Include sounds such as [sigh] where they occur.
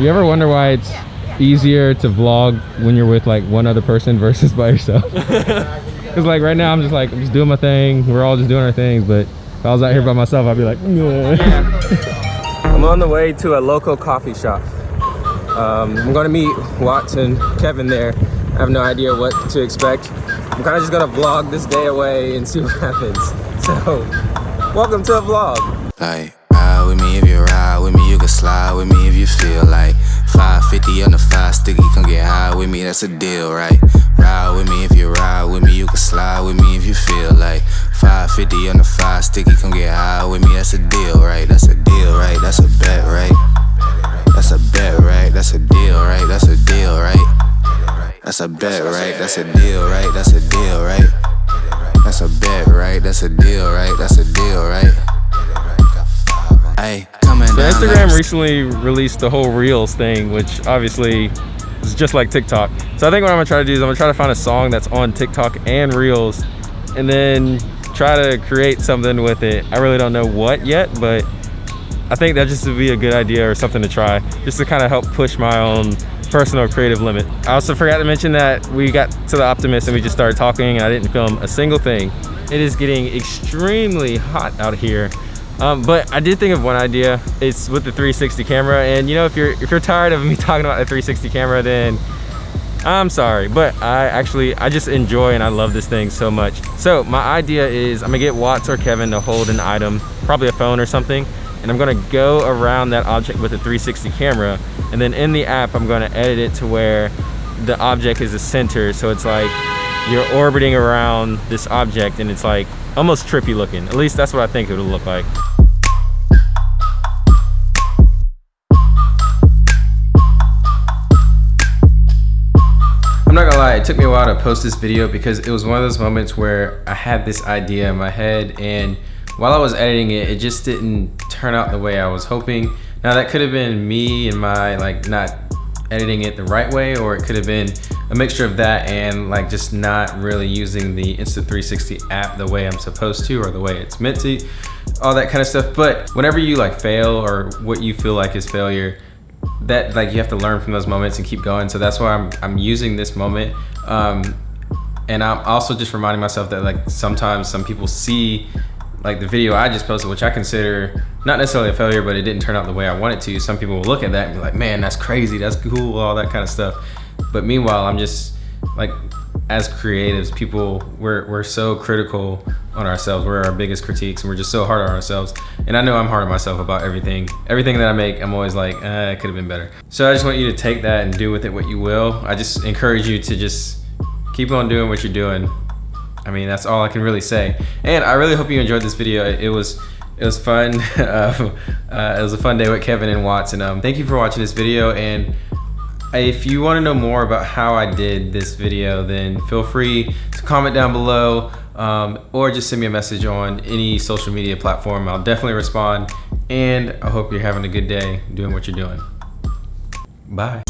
You ever wonder why it's easier to vlog when you're with like one other person [laughs] versus by yourself? [laughs] Because like right now I'm just like, I'm just doing my thing. We're all just doing our things. But if I was out here by myself, I'd be like, [laughs] I'm on the way to a local coffee shop. Um, I'm gonna meet Watson, Kevin there. I have no idea what to expect. I'm kind of just gonna vlog this day away and see what happens. So, welcome to a vlog. Like, ride with me that's a deal, right? Ride with me if you ride with me, you can slide with me if you feel like 550 on the five sticky, come get high with me, that's a deal, right? That's a deal, right? That's a bet, right? That's a bet, right? That's a deal, right? That's a deal, right? That's a bet, right? That's a deal, right? That's a deal, right? That's a bet, right? That's a deal, right? That's a deal, right? Down Instagram recently released the whole Reels thing, which obviously is just like TikTok. So I think what I'm gonna try to do is I'm gonna try to find a song that's on TikTok and Reels, and then try to create something with it. I really don't know what yet, but I think that just would be a good idea or something to try, just to kind of help push my own personal creative limit. I also forgot to mention that we got to the Optimist and we just started talking and I didn't film a single thing. It is getting extremely hot out here. Um, but I did think of one idea. It's with the 360 camera, and you know, if you're if you're tired of me [laughs] talking about the 360 camera, then I'm sorry, but I actually I just enjoy and I love this thing so much. So my idea is I'm gonna get Watts or Kevin to hold an item, probably a phone or something, and I'm gonna go around that object with a 360 camera, and then in the app I'm gonna edit it to where the object is the center, so it's like you're orbiting around this object, and it's like almost trippy looking. At least that's what I think it would look like. I'm not gonna lie, it took me a while to post this video because it was one of those moments where I had this idea in my head and while I was editing it, it just didn't turn out the way I was hoping. Now that could have been me and my like not editing it the right way or it could have been a mixture of that and like just not really using the Insta360 app the way I'm supposed to or the way it's meant to, all that kind of stuff. But whenever you like fail or what you feel like is failure, that like you have to learn from those moments and keep going. So that's why I'm, I'm using this moment. Um, and I'm also just reminding myself that like sometimes some people see like the video I just posted, which I consider not necessarily a failure, but it didn't turn out the way I wanted to. Some people will look at that and be like, man, that's crazy, that's cool, all that kind of stuff. But meanwhile, I'm just like, as creatives, people, we're, we're so critical on ourselves. We're our biggest critiques and we're just so hard on ourselves. And I know I'm hard on myself about everything. Everything that I make, I'm always like, eh, it could have been better. So I just want you to take that and do with it what you will. I just encourage you to just keep on doing what you're doing. I mean, that's all I can really say. And I really hope you enjoyed this video. It was it was fun. [laughs] uh, uh, it was a fun day with Kevin and Watts. And um, thank you for watching this video. And if you want to know more about how I did this video, then feel free to comment down below um, or just send me a message on any social media platform. I'll definitely respond. And I hope you're having a good day doing what you're doing. Bye.